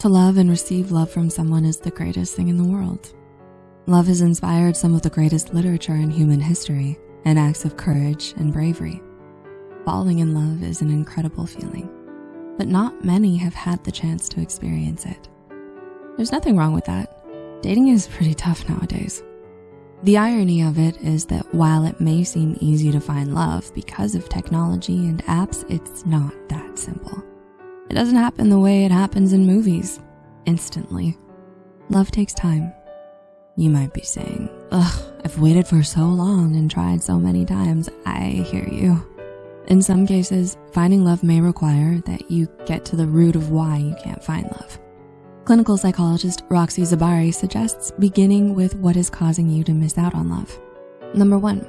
To love and receive love from someone is the greatest thing in the world. Love has inspired some of the greatest literature in human history and acts of courage and bravery. Falling in love is an incredible feeling, but not many have had the chance to experience it. There's nothing wrong with that. Dating is pretty tough nowadays. The irony of it is that while it may seem easy to find love because of technology and apps, it's not that simple. It doesn't happen the way it happens in movies, instantly. Love takes time. You might be saying, ugh, I've waited for so long and tried so many times. I hear you. In some cases, finding love may require that you get to the root of why you can't find love. Clinical psychologist Roxy Zarrabi suggests beginning with what is causing you to miss out on love. Number one,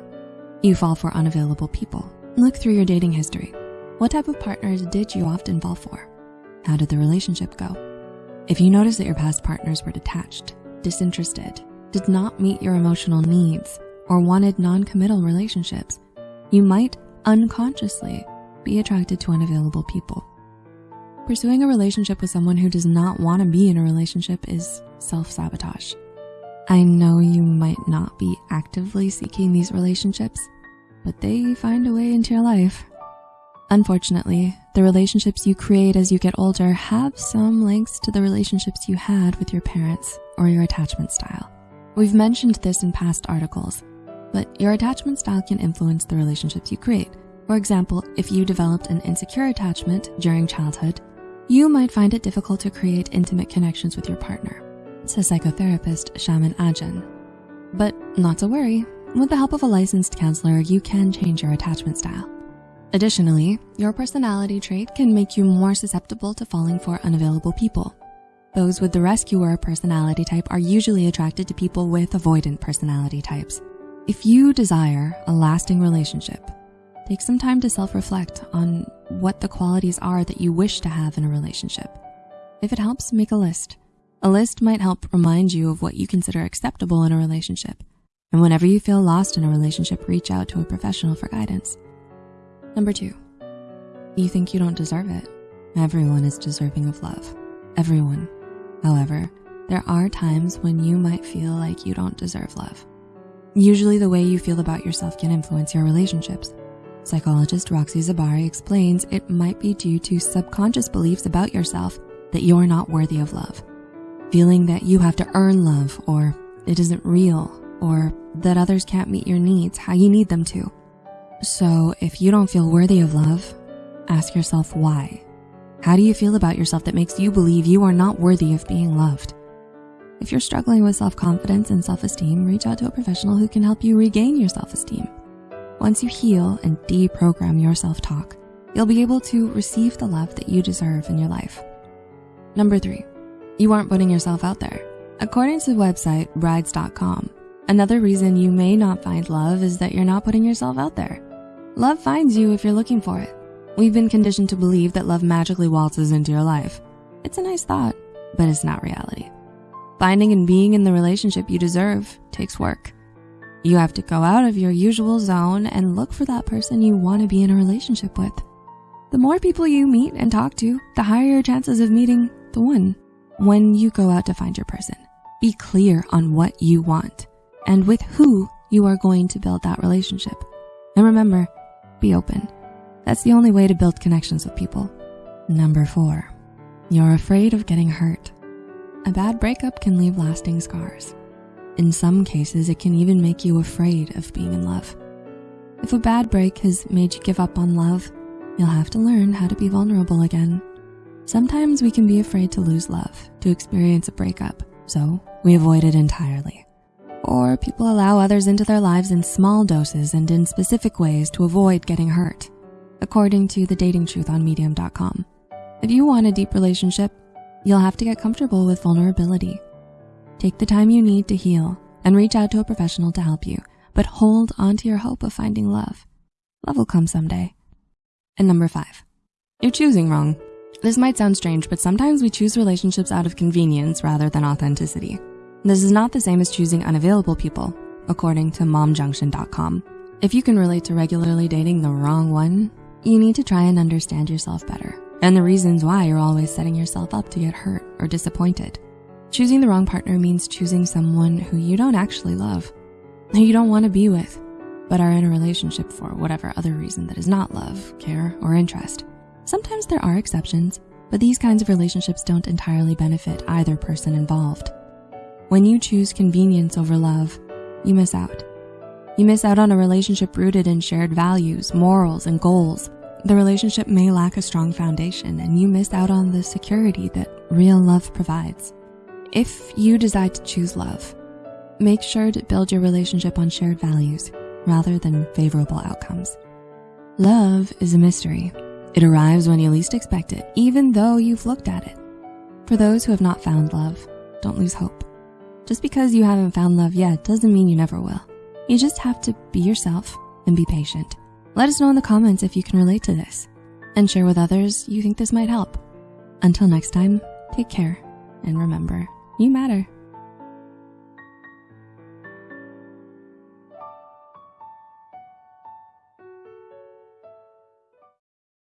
you fall for unavailable people. Look through your dating history. What type of partners did you often fall for? How did the relationship go? If you notice that your past partners were detached, disinterested, did not meet your emotional needs, or wanted non-committal relationships, you might unconsciously be attracted to unavailable people. Pursuing a relationship with someone who does not wanna be in a relationship is self-sabotage. I know you might not be actively seeking these relationships, but they find a way into your life. Unfortunately, the relationships you create as you get older have some links to the relationships you had with your parents or your attachment style. We've mentioned this in past articles, but your attachment style can influence the relationships you create. For example, if you developed an insecure attachment during childhood, you might find it difficult to create intimate connections with your partner, says psychotherapist Shaman Ajan. But not to worry, with the help of a licensed counselor, you can change your attachment style. Additionally, your personality trait can make you more susceptible to falling for unavailable people. Those with the rescuer personality type are usually attracted to people with avoidant personality types. If you desire a lasting relationship, take some time to self-reflect on what the qualities are that you wish to have in a relationship. If it helps, make a list. A list might help remind you of what you consider acceptable in a relationship. And whenever you feel lost in a relationship, reach out to a professional for guidance. Number two, you think you don't deserve it. Everyone is deserving of love, everyone. However, there are times when you might feel like you don't deserve love. Usually the way you feel about yourself can influence your relationships. Psychologist Roxy Zarrabi explains it might be due to subconscious beliefs about yourself that you're not worthy of love. Feeling that you have to earn love or it isn't real or that others can't meet your needs how you need them to. So if you don't feel worthy of love, ask yourself why. How do you feel about yourself that makes you believe you are not worthy of being loved? If you're struggling with self-confidence and self-esteem, reach out to a professional who can help you regain your self-esteem. Once you heal and deprogram your self-talk, you'll be able to receive the love that you deserve in your life. Number three, you aren't putting yourself out there. According to the website brides.com, another reason you may not find love is that you're not putting yourself out there. Love finds you if you're looking for it. We've been conditioned to believe that love magically waltzes into your life. It's a nice thought, but it's not reality. Finding and being in the relationship you deserve takes work. You have to go out of your usual zone and look for that person you wanna be in a relationship with. The more people you meet and talk to, the higher your chances of meeting the one. When you go out to find your person, be clear on what you want and with who you are going to build that relationship. And remember, be open. That's the only way to build connections with people. Number four, you're afraid of getting hurt. A bad breakup can leave lasting scars. In some cases, it can even make you afraid of being in love. If a bad break has made you give up on love, you'll have to learn how to be vulnerable again. Sometimes we can be afraid to lose love, to experience a breakup, so we avoid it entirely. Or people allow others into their lives in small doses and in specific ways to avoid getting hurt, according to the dating truth on medium.com. If you want a deep relationship, you'll have to get comfortable with vulnerability. Take the time you need to heal and reach out to a professional to help you, but hold on to your hope of finding love. Love will come someday. And number five, you're choosing wrong. This might sound strange, but sometimes we choose relationships out of convenience rather than authenticity. This is not the same as choosing unavailable people, according to momjunction.com. If you can relate to regularly dating the wrong one, you need to try and understand yourself better and the reasons why you're always setting yourself up to get hurt or disappointed. Choosing the wrong partner means choosing someone who you don't actually love, who you don't wanna be with, but are in a relationship for whatever other reason that is not love, care, or interest. Sometimes there are exceptions, but these kinds of relationships don't entirely benefit either person involved. When you choose convenience over love, you miss out. You miss out on a relationship rooted in shared values, morals, and goals. The relationship may lack a strong foundation and you miss out on the security that real love provides. If you decide to choose love, make sure to build your relationship on shared values rather than favorable outcomes. Love is a mystery. It arrives when you least expect it, even though you've looked at it. For those who have not found love, don't lose hope. Just because you haven't found love yet doesn't mean you never will. You just have to be yourself and be patient. Let us know in the comments if you can relate to this and share with others you think this might help. Until next time, take care and remember, you matter.